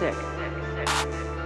sick. sick sick